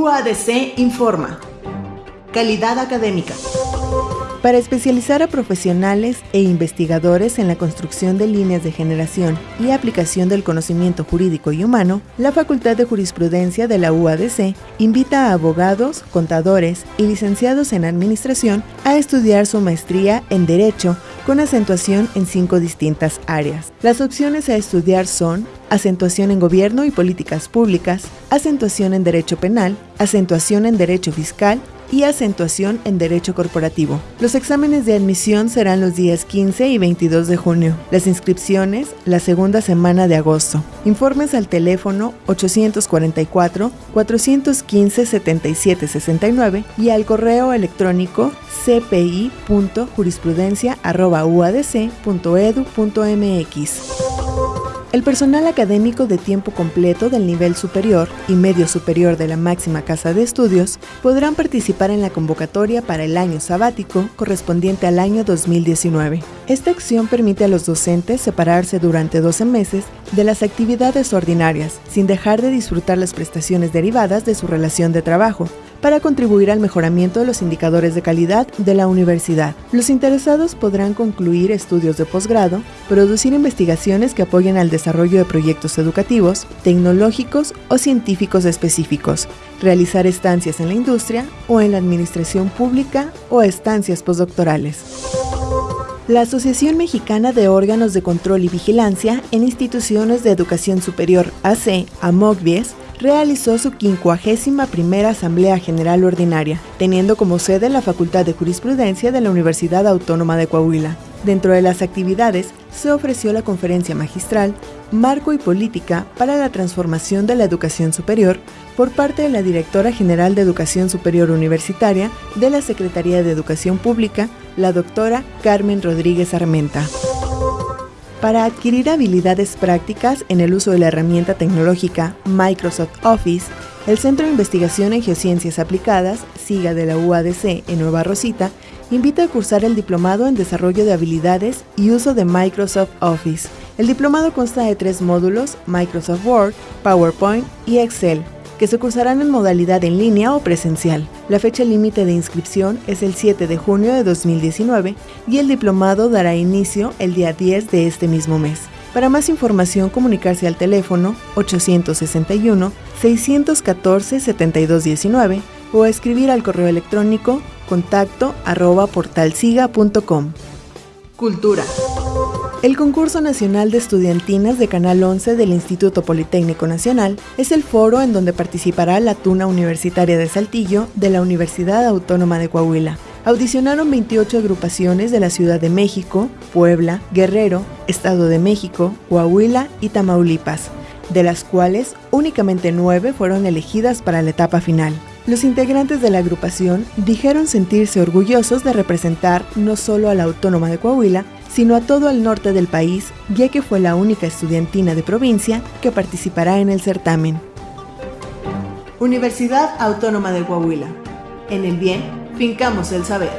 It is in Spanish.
UADC informa. Calidad académica. Para especializar a profesionales e investigadores en la construcción de líneas de generación y aplicación del conocimiento jurídico y humano, la Facultad de Jurisprudencia de la UADC invita a abogados, contadores y licenciados en administración a estudiar su maestría en Derecho con acentuación en cinco distintas áreas. Las opciones a estudiar son acentuación en gobierno y políticas públicas, acentuación en derecho penal, acentuación en derecho fiscal y acentuación en Derecho Corporativo. Los exámenes de admisión serán los días 15 y 22 de junio. Las inscripciones la segunda semana de agosto. Informes al teléfono 844-415-7769 y al correo electrónico cpi.jurisprudencia.uadc.edu.mx. El personal académico de tiempo completo del nivel superior y medio superior de la máxima casa de estudios podrán participar en la convocatoria para el año sabático correspondiente al año 2019. Esta acción permite a los docentes separarse durante 12 meses de las actividades ordinarias, sin dejar de disfrutar las prestaciones derivadas de su relación de trabajo, para contribuir al mejoramiento de los indicadores de calidad de la universidad. Los interesados podrán concluir estudios de posgrado, producir investigaciones que apoyen al desarrollo de proyectos educativos, tecnológicos o científicos específicos, realizar estancias en la industria o en la administración pública o estancias postdoctorales. La Asociación Mexicana de Órganos de Control y Vigilancia en Instituciones de Educación Superior AC, AMOCVIES, realizó su 51 Asamblea General Ordinaria, teniendo como sede la Facultad de Jurisprudencia de la Universidad Autónoma de Coahuila. Dentro de las actividades se ofreció la conferencia magistral Marco y Política para la Transformación de la Educación Superior por parte de la Directora General de Educación Superior Universitaria de la Secretaría de Educación Pública, la doctora Carmen Rodríguez Armenta. Para adquirir habilidades prácticas en el uso de la herramienta tecnológica Microsoft Office, el Centro de Investigación en Geociencias Aplicadas, SIGA de la UADC en Nueva Rosita, invita a cursar el Diplomado en Desarrollo de Habilidades y Uso de Microsoft Office. El diplomado consta de tres módulos, Microsoft Word, PowerPoint y Excel, que se cursarán en modalidad en línea o presencial. La fecha límite de inscripción es el 7 de junio de 2019 y el diplomado dará inicio el día 10 de este mismo mes. Para más información, comunicarse al teléfono 861-614-7219 o escribir al correo electrónico contacto arroba portalsiga.com. Cultura. El Concurso Nacional de Estudiantinas de Canal 11 del Instituto Politécnico Nacional es el foro en donde participará la Tuna Universitaria de Saltillo de la Universidad Autónoma de Coahuila. Audicionaron 28 agrupaciones de la Ciudad de México, Puebla, Guerrero, Estado de México, Coahuila y Tamaulipas, de las cuales únicamente 9 fueron elegidas para la etapa final. Los integrantes de la agrupación dijeron sentirse orgullosos de representar no solo a la Autónoma de Coahuila, sino a todo el norte del país, ya que fue la única estudiantina de provincia que participará en el certamen. Universidad Autónoma de Coahuila. En el bien, fincamos el saber.